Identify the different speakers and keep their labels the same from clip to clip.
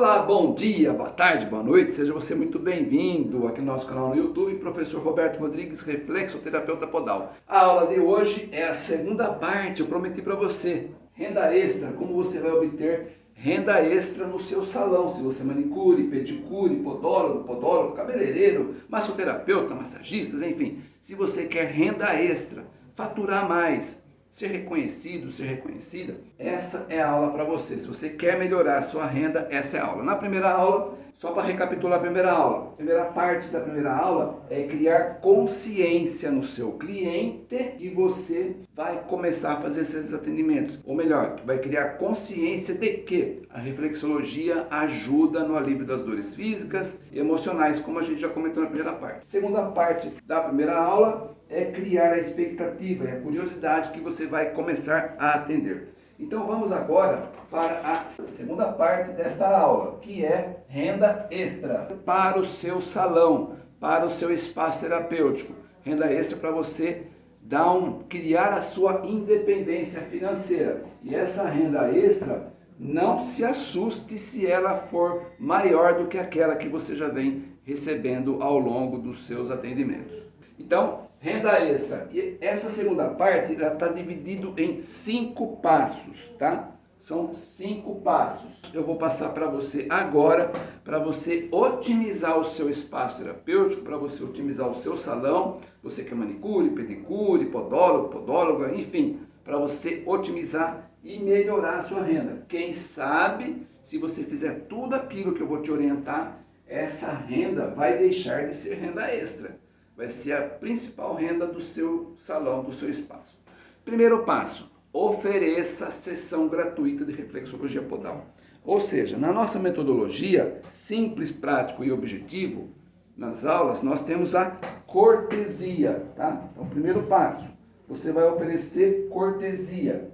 Speaker 1: Olá, bom dia, boa tarde, boa noite, seja você muito bem-vindo aqui no nosso canal no YouTube, professor Roberto Rodrigues, reflexoterapeuta podal. A aula de hoje é a segunda parte, eu prometi para você, renda extra, como você vai obter renda extra no seu salão, se você é manicure, pedicure, podólogo, podólogo, cabeleireiro, massoterapeuta, massagistas, enfim, se você quer renda extra, faturar mais, ser reconhecido, ser reconhecida, essa é a aula para você. Se você quer melhorar a sua renda, essa é a aula. Na primeira aula, só para recapitular a primeira aula, a primeira parte da primeira aula é criar consciência no seu cliente e você vai começar a fazer esses atendimentos. Ou melhor, vai criar consciência de que a reflexologia ajuda no alívio das dores físicas e emocionais, como a gente já comentou na primeira parte. Segunda parte da primeira aula é criar a expectativa e a curiosidade que você vai começar a atender. Então vamos agora para a segunda parte desta aula, que é renda extra para o seu salão, para o seu espaço terapêutico. Renda extra para você dar um, criar a sua independência financeira. E essa renda extra, não se assuste se ela for maior do que aquela que você já vem recebendo ao longo dos seus atendimentos. Então, renda extra. E essa segunda parte está dividido em cinco passos, tá? São cinco passos. Eu vou passar para você agora, para você otimizar o seu espaço terapêutico, para você otimizar o seu salão, você que é manicure, pedicure, podólogo, podóloga, enfim, para você otimizar e melhorar a sua renda. Quem sabe, se você fizer tudo aquilo que eu vou te orientar, essa renda vai deixar de ser renda extra vai ser a principal renda do seu salão, do seu espaço. Primeiro passo, ofereça sessão gratuita de reflexologia podal. Ou seja, na nossa metodologia, simples, prático e objetivo, nas aulas, nós temos a cortesia, tá? Então, primeiro passo, você vai oferecer cortesia.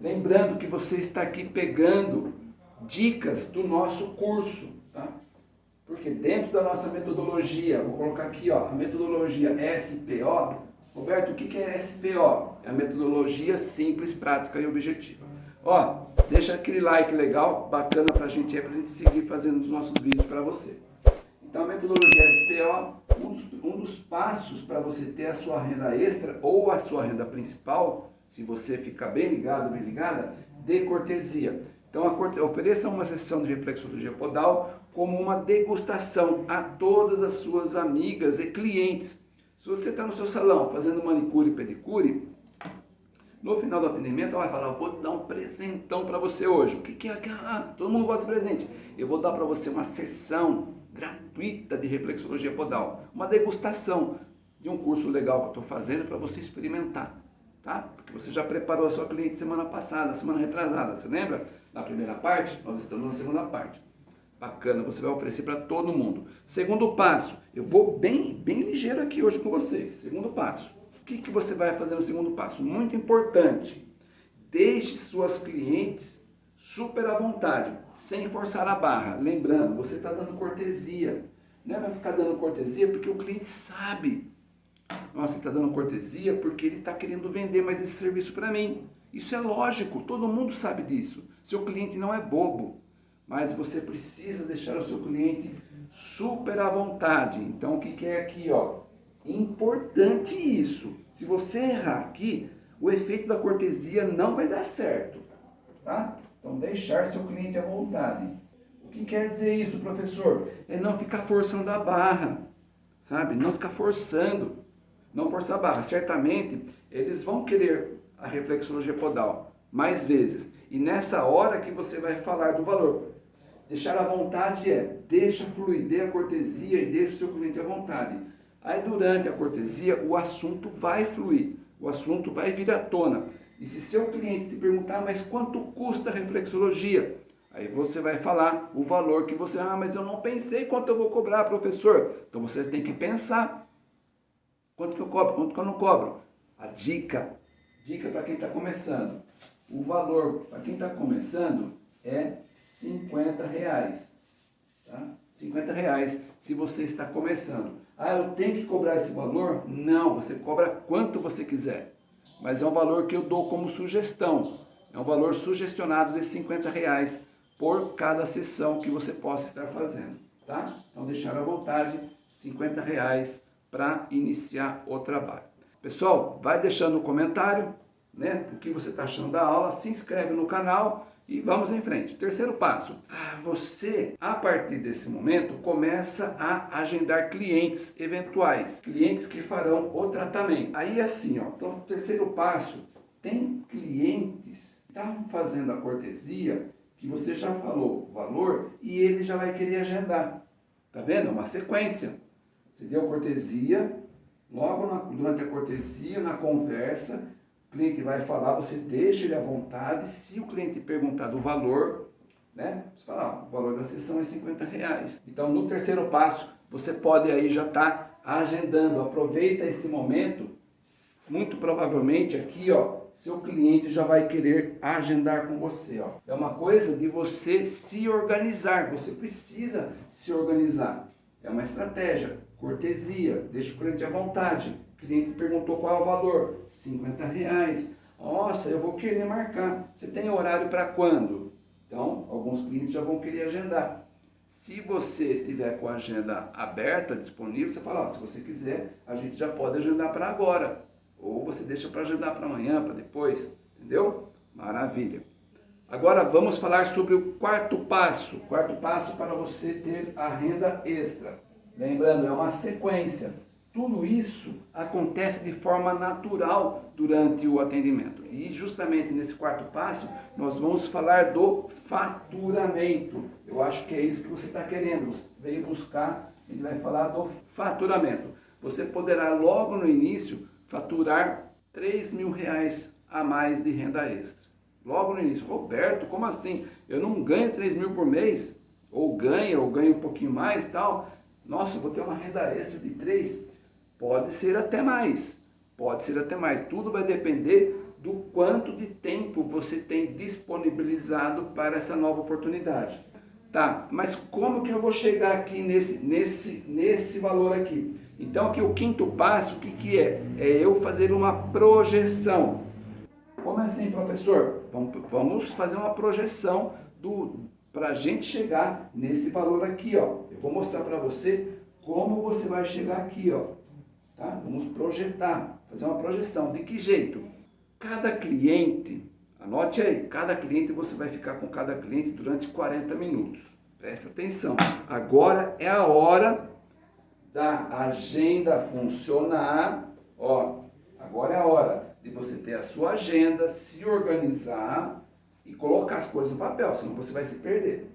Speaker 1: Lembrando que você está aqui pegando dicas do nosso curso, tá? Porque dentro da nossa metodologia, vou colocar aqui ó, a metodologia SPO, Roberto, o que é SPO? É a metodologia simples, prática e objetiva. Ó, deixa aquele like legal, bacana pra gente aí, pra gente seguir fazendo os nossos vídeos para você. Então a metodologia SPO, um dos, um dos passos para você ter a sua renda extra ou a sua renda principal, se você ficar bem ligado, bem ligada, de cortesia. Então ofereça uma sessão de reflexologia podal como uma degustação a todas as suas amigas e clientes. Se você está no seu salão fazendo manicure e pedicure, no final do atendimento ela vai falar, vou dar um presentão para você hoje. O que, que é? Ah, todo mundo gosta de presente. Eu vou dar para você uma sessão gratuita de reflexologia podal. Uma degustação de um curso legal que eu estou fazendo para você experimentar. Tá? Porque você já preparou a sua cliente semana passada, semana retrasada, você lembra? Na primeira parte, nós estamos na segunda parte. Bacana, você vai oferecer para todo mundo. Segundo passo, eu vou bem, bem ligeiro aqui hoje com vocês. Segundo passo, o que, que você vai fazer no segundo passo? Muito importante, deixe suas clientes super à vontade, sem forçar a barra. Lembrando, você está dando cortesia. Não é para ficar dando cortesia porque o cliente sabe. Nossa, ele está dando cortesia porque ele está querendo vender mais esse serviço para mim. Isso é lógico, todo mundo sabe disso. Seu cliente não é bobo mas você precisa deixar o seu cliente super à vontade. Então, o que, é aqui? Ó? Importante isso. Se você errar aqui, o efeito da cortesia não vai dar certo. Tá? Então, deixar seu cliente à vontade. O que quer dizer isso, professor? É não ficar forçando a barra, sabe? Não ficar forçando, não forçar a barra. Certamente, eles vão querer a reflexologia podal mais vezes. E nessa hora que você vai falar do valor. Deixar à vontade é, deixa fluir, dê a cortesia e deixa o seu cliente à vontade. Aí durante a cortesia o assunto vai fluir, o assunto vai vir à tona. E se seu cliente te perguntar, mas quanto custa a reflexologia? Aí você vai falar o valor que você, ah, mas eu não pensei quanto eu vou cobrar, professor. Então você tem que pensar, quanto que eu cobro, quanto que eu não cobro. A dica, dica para quem está começando. O valor para quem está começando é 50 reais. Tá? 50 reais se você está começando. Ah, eu tenho que cobrar esse valor? Não, você cobra quanto você quiser. Mas é um valor que eu dou como sugestão. É um valor sugestionado de 50 reais por cada sessão que você possa estar fazendo, tá? Então deixar à vontade 50 reais para iniciar o trabalho. Pessoal, vai deixando no comentário né, o que você está achando da aula, se inscreve no canal e vamos em frente. Terceiro passo, ah, você, a partir desse momento, começa a agendar clientes eventuais, clientes que farão o tratamento. Aí assim, ó, então, terceiro passo, tem clientes que estavam fazendo a cortesia, que você já falou o valor e ele já vai querer agendar. Tá vendo? É uma sequência. Você deu cortesia, logo na, durante a cortesia, na conversa, o cliente vai falar, você deixa ele à vontade. Se o cliente perguntar do valor, né? Você fala, ah, o valor da sessão é 50 reais. Então, no terceiro passo, você pode aí já estar tá agendando. Aproveita esse momento. Muito provavelmente aqui, ó, seu cliente já vai querer agendar com você. Ó. É uma coisa de você se organizar. Você precisa se organizar. É uma estratégia. Cortesia. Deixa o cliente à vontade cliente perguntou qual é o valor, 50 reais. Nossa, eu vou querer marcar. Você tem horário para quando? Então, alguns clientes já vão querer agendar. Se você tiver com a agenda aberta, disponível, você fala, ó, se você quiser, a gente já pode agendar para agora. Ou você deixa para agendar para amanhã, para depois. Entendeu? Maravilha. Agora vamos falar sobre o quarto passo. Quarto passo para você ter a renda extra. Lembrando, é uma sequência. Tudo isso acontece de forma natural durante o atendimento. E justamente nesse quarto passo, nós vamos falar do faturamento. Eu acho que é isso que você está querendo. Você veio buscar, a gente vai falar do faturamento. Você poderá logo no início faturar 3 mil reais a mais de renda extra. Logo no início. Roberto, como assim? Eu não ganho 3 mil por mês? Ou ganha, ou ganho um pouquinho mais tal. Nossa, vou ter uma renda extra de 3 Pode ser até mais, pode ser até mais. Tudo vai depender do quanto de tempo você tem disponibilizado para essa nova oportunidade. Tá, mas como que eu vou chegar aqui nesse, nesse, nesse valor aqui? Então aqui o quinto passo, o que, que é? É eu fazer uma projeção. Como assim, professor? Vamos, fazer uma projeção para a gente chegar nesse valor aqui, ó. Eu vou mostrar para você como você vai chegar aqui, ó. Tá? Vamos projetar, fazer uma projeção. De que jeito? Cada cliente, anote aí, cada cliente você vai ficar com cada cliente durante 40 minutos. Presta atenção. Agora é a hora da agenda funcionar. Ó, agora é a hora de você ter a sua agenda, se organizar e colocar as coisas no papel, senão você vai se perder.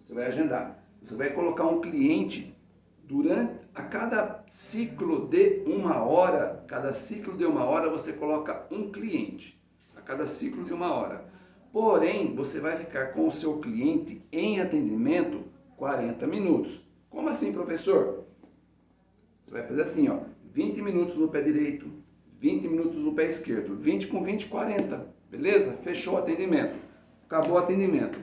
Speaker 1: Você vai agendar. Você vai colocar um cliente durante a cada ciclo de uma hora, cada ciclo de uma hora você coloca um cliente, a cada ciclo de uma hora. Porém, você vai ficar com o seu cliente em atendimento 40 minutos. Como assim, professor? Você vai fazer assim, ó, 20 minutos no pé direito, 20 minutos no pé esquerdo, 20 com 20, 40, beleza? Fechou o atendimento, acabou o atendimento.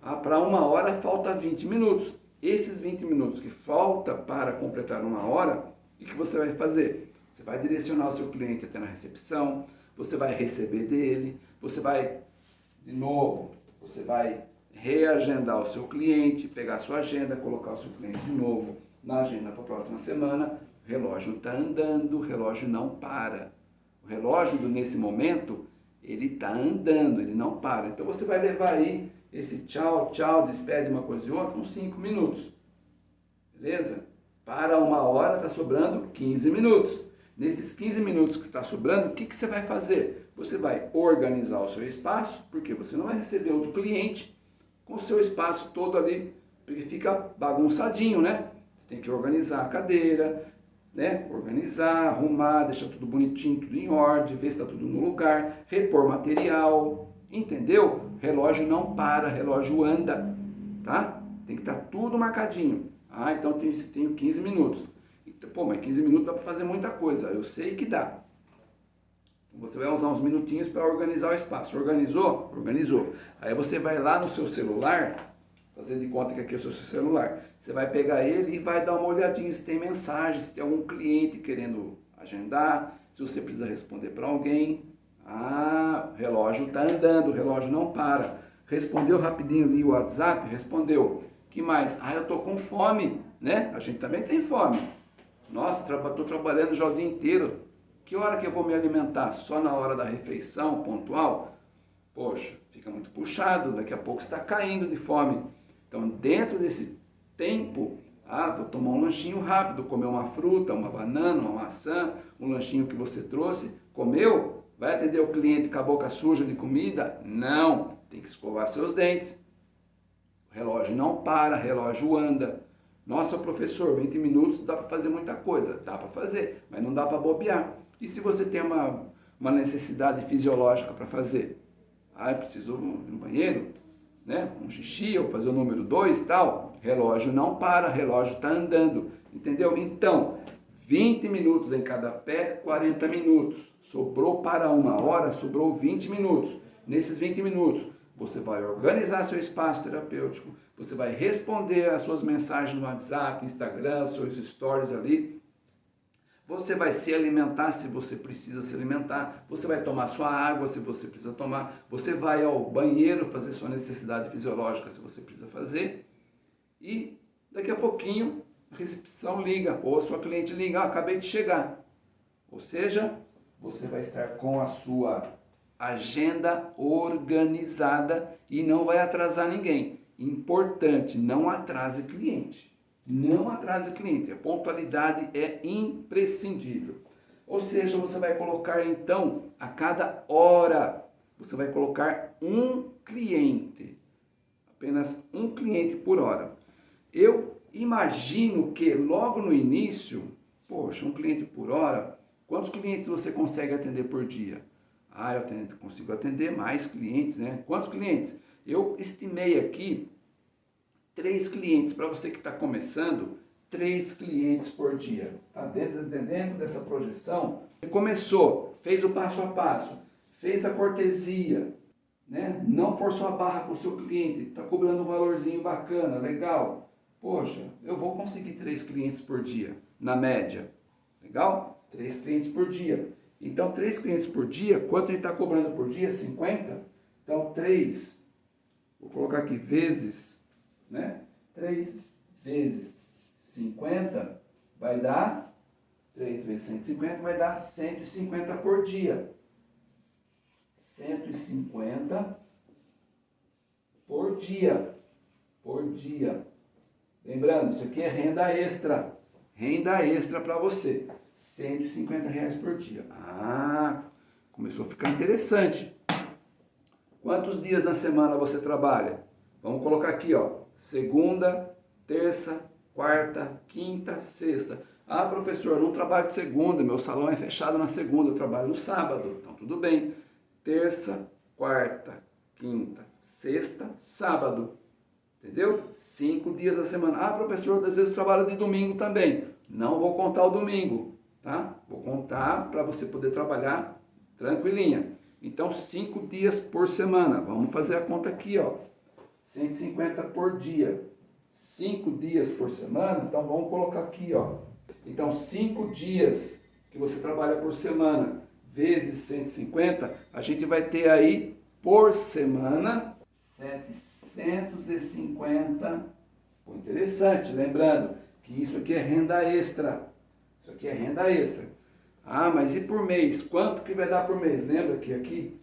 Speaker 1: Ah, Para uma hora falta 20 minutos. Esses 20 minutos que falta para completar uma hora, o que você vai fazer? Você vai direcionar o seu cliente até na recepção, você vai receber dele, você vai, de novo, você vai reagendar o seu cliente, pegar a sua agenda, colocar o seu cliente de novo na agenda para a próxima semana. O relógio está andando, o relógio não para. O relógio, nesse momento, ele está andando, ele não para. Então você vai levar aí esse tchau, tchau, despede uma coisa e outra, uns 5 minutos. Beleza? Para uma hora está sobrando 15 minutos. Nesses 15 minutos que está sobrando, o que, que você vai fazer? Você vai organizar o seu espaço, porque você não vai receber outro cliente com o seu espaço todo ali, porque fica bagunçadinho, né? Você tem que organizar a cadeira, né? Organizar, arrumar, deixar tudo bonitinho, tudo em ordem, ver se está tudo no lugar, repor material, entendeu? Relógio não para, relógio anda, tá? Tem que estar tá tudo marcadinho. Ah, então tenho, tenho 15 minutos. Então, pô, mas 15 minutos dá para fazer muita coisa. Eu sei que dá. Você vai usar uns minutinhos para organizar o espaço. Organizou? Organizou. Aí você vai lá no seu celular, fazer de conta que aqui é o seu celular. Você vai pegar ele e vai dar uma olhadinha se tem mensagem, se tem algum cliente querendo agendar, se você precisa responder para alguém. Ah, o relógio está andando, o relógio não para. Respondeu rapidinho ali o WhatsApp? Respondeu. que mais? Ah, eu tô com fome, né? A gente também tem fome. Nossa, estou trabalhando já o dia inteiro. Que hora que eu vou me alimentar? Só na hora da refeição pontual? Poxa, fica muito puxado, daqui a pouco está caindo de fome. Então, dentro desse tempo, ah, vou tomar um lanchinho rápido, comer uma fruta, uma banana, uma maçã, um lanchinho que você trouxe, comeu? Vai atender o cliente com a boca suja de comida? Não, tem que escovar seus dentes. O relógio não para, o relógio anda. Nossa, professor, 20 minutos dá para fazer muita coisa. Dá para fazer, mas não dá para bobear. E se você tem uma, uma necessidade fisiológica para fazer? Ah, preciso ir no banheiro, né? um xixi, ou fazer o número 2 e tal. Relógio não para, relógio está andando. Entendeu? Então, 20 minutos em cada pé, 40 minutos. Sobrou para uma hora, sobrou 20 minutos. Nesses 20 minutos, você vai organizar seu espaço terapêutico, você vai responder as suas mensagens no WhatsApp, Instagram, seus stories ali. Você vai se alimentar se você precisa se alimentar. Você vai tomar sua água se você precisa tomar. Você vai ao banheiro fazer sua necessidade fisiológica se você precisa fazer. E daqui a pouquinho recepção liga ou a sua cliente liga, ah, acabei de chegar. Ou seja, você vai estar com a sua agenda organizada e não vai atrasar ninguém. Importante, não atrase cliente. Não atrase cliente. A pontualidade é imprescindível. Ou seja, você vai colocar então a cada hora, você vai colocar um cliente. Apenas um cliente por hora. Eu imagino que logo no início, poxa, um cliente por hora, quantos clientes você consegue atender por dia? Ah, eu consigo atender mais clientes, né? Quantos clientes? Eu estimei aqui três clientes, para você que está começando, três clientes por dia. Tá dentro, dentro dessa projeção, começou, fez o passo a passo, fez a cortesia, né? não forçou a barra com o seu cliente, está cobrando um valorzinho bacana, legal. Poxa, eu vou conseguir três clientes por dia, na média. Legal? Três clientes por dia. Então, três clientes por dia, quanto ele está cobrando por dia? 50? Então, três, vou colocar aqui, vezes, né? 3 vezes 50 vai dar, 3 vezes 150 vai dar 150 por dia. 150 por dia. Por dia. Lembrando, isso aqui é renda extra. Renda extra para você. 150 reais por dia. Ah, começou a ficar interessante. Quantos dias na semana você trabalha? Vamos colocar aqui, ó. Segunda, terça, quarta, quinta, sexta. Ah, professor, não trabalho de segunda, meu salão é fechado na segunda, eu trabalho no sábado. Então, tudo bem. Terça, quarta, quinta, sexta, sábado. Entendeu? Cinco dias da semana. Ah, professor, às vezes eu trabalho de domingo também. Não vou contar o domingo tá? Vou contar para você poder trabalhar tranquilinha. Então, cinco dias por semana. Vamos fazer a conta aqui, ó. 150 por dia. Cinco dias por semana, então vamos colocar aqui, ó. Então, cinco dias que você trabalha por semana, vezes 150, a gente vai ter aí, por semana, 750. Pô, interessante, lembrando que isso aqui é renda extra. Isso aqui é renda extra. Ah, mas e por mês? Quanto que vai dar por mês? Lembra que aqui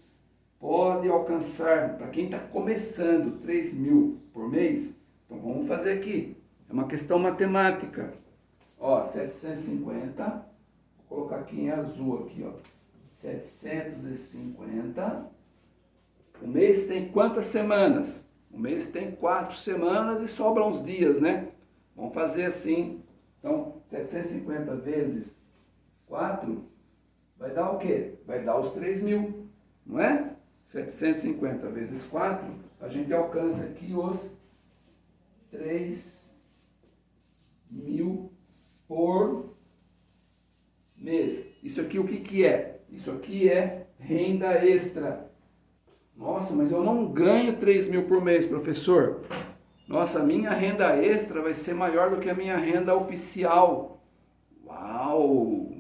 Speaker 1: pode alcançar, para quem está começando, 3 mil por mês? Então vamos fazer aqui. É uma questão matemática. Ó, 750, vou colocar aqui em azul aqui, ó. 750. O mês tem quantas semanas? O mês tem quatro semanas e sobram uns dias, né? Vamos fazer assim, então, 750 vezes 4 vai dar o quê? Vai dar os 3 mil, não é? 750 vezes 4, a gente alcança aqui os 3 mil por mês. Isso aqui o que, que é? Isso aqui é renda extra. Nossa, mas eu não ganho 3 mil por mês, professor. Nossa, minha renda extra vai ser maior do que a minha renda oficial. Uau!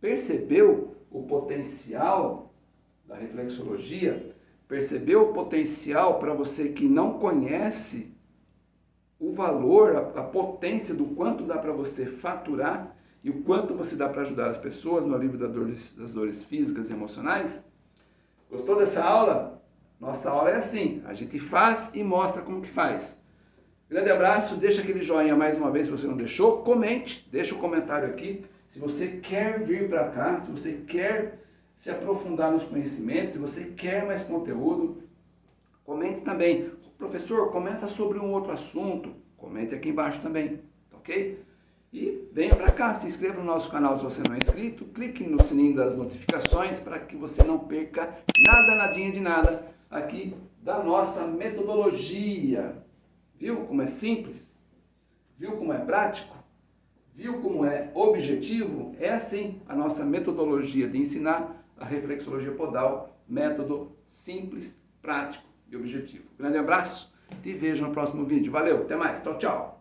Speaker 1: Percebeu o potencial da reflexologia? Percebeu o potencial para você que não conhece o valor, a, a potência do quanto dá para você faturar e o quanto você dá para ajudar as pessoas no alívio das dores, das dores físicas e emocionais? Gostou dessa aula? Nossa aula é assim, a gente faz e mostra como que faz. Grande abraço, deixa aquele joinha mais uma vez se você não deixou, comente, deixa o um comentário aqui. Se você quer vir para cá, se você quer se aprofundar nos conhecimentos, se você quer mais conteúdo, comente também. Professor, comenta sobre um outro assunto, comente aqui embaixo também, tá ok? E venha para cá, se inscreva no nosso canal se você não é inscrito, clique no sininho das notificações para que você não perca nada, nadinha de nada aqui da nossa metodologia. Viu como é simples? Viu como é prático? Viu como é objetivo? É assim a nossa metodologia de ensinar a reflexologia podal, método simples, prático e objetivo. Grande abraço, te vejo no próximo vídeo. Valeu, até mais, tchau, tchau.